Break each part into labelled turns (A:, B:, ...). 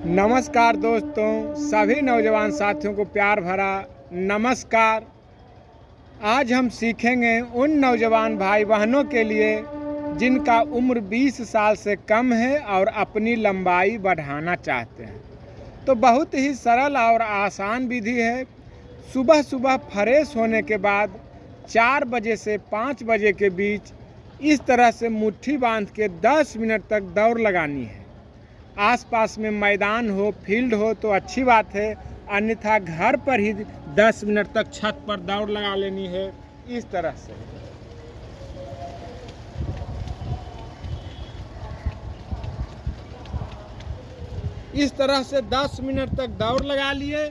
A: नमस्कार दोस्तों, सभी नौजवान साथियों को प्यार भरा नमस्कार। आज हम सीखेंगे उन नौजवान भाई बहनों के लिए जिनका उम्र 20 साल से कम है और अपनी लंबाई बढ़ाना चाहते हैं। तो बहुत ही सरल और आसान विधि है। सुबह सुबह फ्रेश होने के बाद चार बजे से पाँच बजे के बीच इस तरह से मुट्ठी बाँध के 10 मिनट तक दौड़ लगानी है। आसपास में मैदान हो, फ़ील्ड हो तो अच्छी बात है। अन्यथा घर पर ही 10 मिनट तक छत पर दौड़ लगा लेनी है। इस तरह से। इस तरह से 10 मिनट तक दौड़ लगा लिए,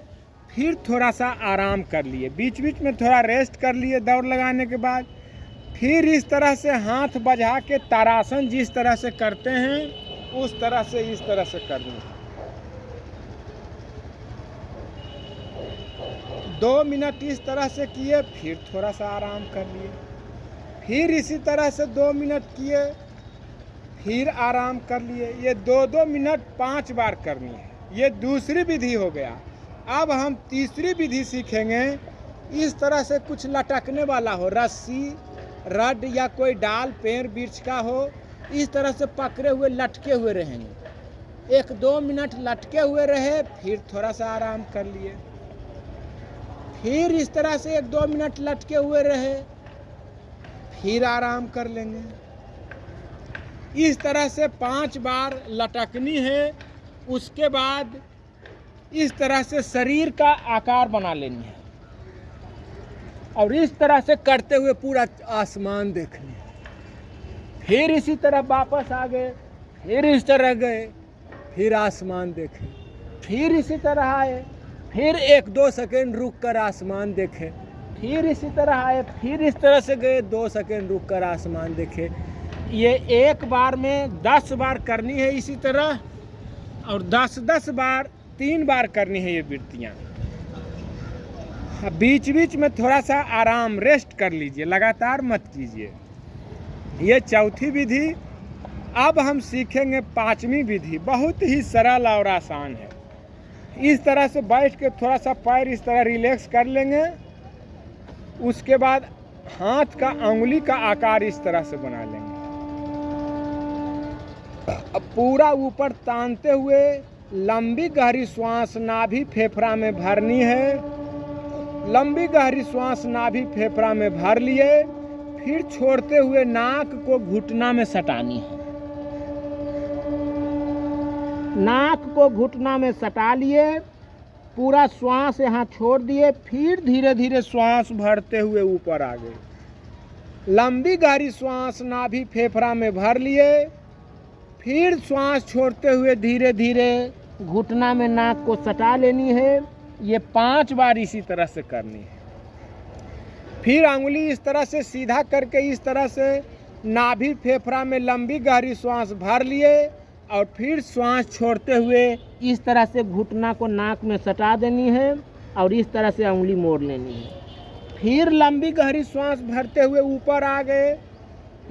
A: फिर थोड़ा सा आराम कर लिए। बीच बीच में थोड़ा रेस्ट कर लिए दौड़ लगाने के बाद। फिर इस तरह से हाथ बजा के तारासन जिस तरह से करते हैं उस तरह से, इस तरह से करनी है दो मिनट इस तरह से किए, फिर थोड़ा सा आराम कर लिए। फिर इसी तरह से दो मिनट किए, फिर आराम कर लिए। ये दो दो मिनट पाँच बार करनी है। ये दूसरी विधि हो गया। अब हम तीसरी विधि सीखेंगे। इस तरह से कुछ लटकने वाला हो, रस्सी, रड या कोई डाल, पेड़, वृक्ष का हो इस तरह से पकड़े हुए, लटके हुए रहेंगे। एक दो मिनट लटके हुए रहे, फिर थोड़ा सा आराम कर लिए। फिर इस तरह से एक दो मिनट लटके हुए रहे, फिर आराम कर लेंगे। इस तरह से पाँच बार लटकनी है, उसके बाद इस तरह से शरीर का आकार बना लेनी है। और इस तरह से करते हुए पूरा आसमान देखनी है। फिर इसी तरह वापस आ गए, फिर इस तरह गए, फिर आसमान देखे, फिर इसी तरह आए, फिर एक दो सेकेंड रुक कर आसमान देखे, फिर इसी तरह आए, फिर इस तरह से गए, दो सेकेंड रुक कर आसमान देखे। ये एक बार में दस बार करनी है इसी तरह, और दस दस बार, तीन बार करनी है ये वृत्तियाँ। बीच बीच में थोड़ा सा आराम रेस्ट कर लीजिए, लगातार मत कीजिए। ये चौथी विधि, अब हम सीखेंगे पांचवी विधि। बहुत ही सरल और आसान है। इस तरह से बैठ के थोड़ा सा पैर इस तरह रिलैक्स कर लेंगे। उसके बाद हाथ का उंगली का आकार इस तरह से बना लेंगे। अब पूरा ऊपर तानते हुए लंबी गहरी श्वास नाभि फेफड़ा में भरनी है। लंबी गहरी श्वास नाभि फेफड़ा में भर लिए। फिर छोड़ते हुए नाक को घुटना में सटानी है। नाक को घुटना में सटा लिए, पूरा श्वास यहाँ छोड़ दिए, फिर धीरे धीरे श्वास भरते हुए ऊपर आ गए। लंबी गहरी श्वास नाभि फेफड़ा में भर लिए, फिर श्वास छोड़ते हुए धीरे धीरे घुटना में नाक को सटा लेनी है। ये पाँच बार इसी तरह से करनी है। फिर अंगुली इस तरह से सीधा करके इस तरह से नाभि फेफड़ा में लंबी गहरी श्वास भर लिए और फिर श्वास छोड़ते हुए इस तरह से घुटना को नाक में सटा देनी है और इस तरह से उंगली मोड़ लेनी है। फिर लंबी गहरी श्वास भरते हुए ऊपर आ गए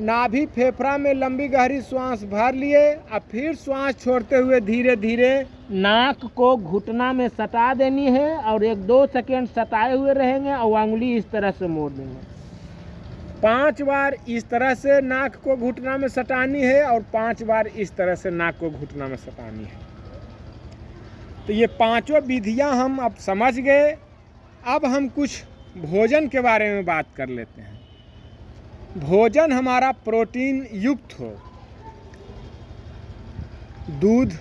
A: नाभि फेफड़ा में लंबी गहरी श्वास भर लिए और फिर श्वास छोड़ते हुए धीरे धीरे नाक को घुटना में सटा देनी है और एक दो सेकेंड सटाए हुए रहेंगे और उंगली इस तरह से मोड़ देंगे। पाँच बार इस तरह से नाक को घुटना में सटानी है और पाँच बार इस तरह से नाक को घुटना में सटानी है। तो ये पाँचों विधियाँ हम अब समझ गए। अब हम कुछ भोजन के बारे में बात कर लेते हैं। भोजन हमारा प्रोटीन युक्त हो। दूध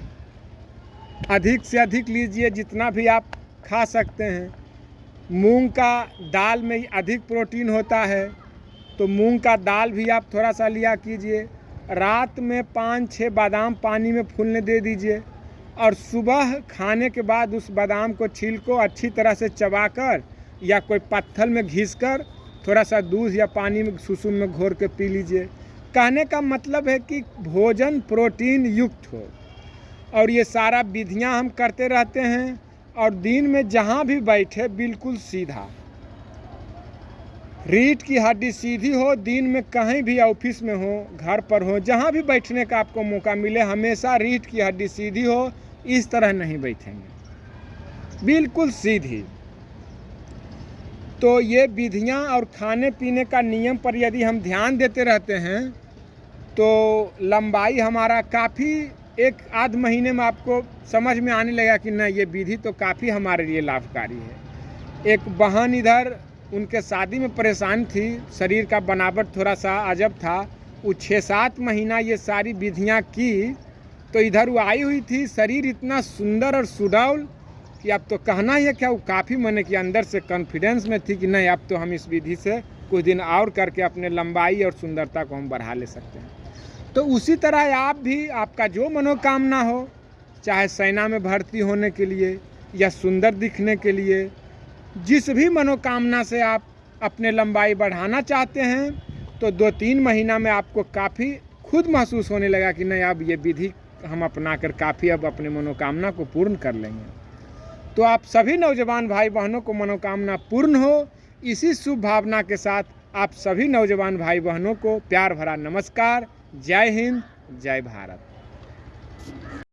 A: अधिक से अधिक लीजिए, जितना भी आप खा सकते हैं। मूंग का दाल में अधिक प्रोटीन होता है तो मूंग का दाल भी आप थोड़ा सा लिया कीजिए। रात में पाँच छः बादाम पानी में फूलने दे दीजिए और सुबह खाने के बाद उस बादाम को छील को अच्छी तरह से चबाकर या कोई पत्थर में घिस कर थोड़ा सा दूध या पानी में, सुसुम में घोर के पी लीजिए। कहने का मतलब है कि भोजन प्रोटीन युक्त हो। और ये सारा विधियाँ हम करते रहते हैं और दिन में जहाँ भी बैठे बिल्कुल सीधा। रीढ़ की हड्डी सीधी हो, दिन में कहीं भी ऑफ़िस में हो, घर पर हो, जहाँ भी बैठने का आपको मौका मिले, हमेशा रीढ़ की हड्डी सीधी हो, इस तरह नहीं बैठेंगे। बिल्कुल सीधी। तो ये विधियाँ और खाने पीने का नियम पर यदि हम ध्यान देते रहते हैं तो लंबाई हमारा काफ़ी एक आध महीने में आपको समझ में आने लगेगा कि नहीं ये विधि तो काफ़ी हमारे लिए लाभकारी है। एक बहन इधर उनके शादी में परेशान थी, शरीर का बनावट थोड़ा सा अजब था, वो छः सात महीना ये सारी विधियाँ की तो इधर वो आई हुई थी, शरीर इतना सुंदर और सुडौल कि अब तो कहना ही है क्या वो काफ़ी मैंने कि अंदर से कॉन्फिडेंस में थी कि नहीं अब तो हम इस विधि से कुछ दिन और करके अपने लंबाई और सुंदरता को हम बढ़ा ले सकते हैं। तो उसी तरह आप भी, आपका जो मनोकामना हो, चाहे सेना में भर्ती होने के लिए या सुंदर दिखने के लिए, जिस भी मनोकामना से आप अपने लंबाई बढ़ाना चाहते हैं तो दो तीन महीना में आपको काफ़ी खुद महसूस होने लगा कि नहीं, अब ये विधि हम अपना कर काफ़ी अब अपने मनोकामना को पूर्ण कर लेंगे। तो आप सभी नौजवान भाई बहनों को मनोकामना पूर्ण हो। इसी शुभ भावना के साथ आप सभी नौजवान भाई बहनों को प्यार भरा नमस्कार। जय हिंद, जय भारत।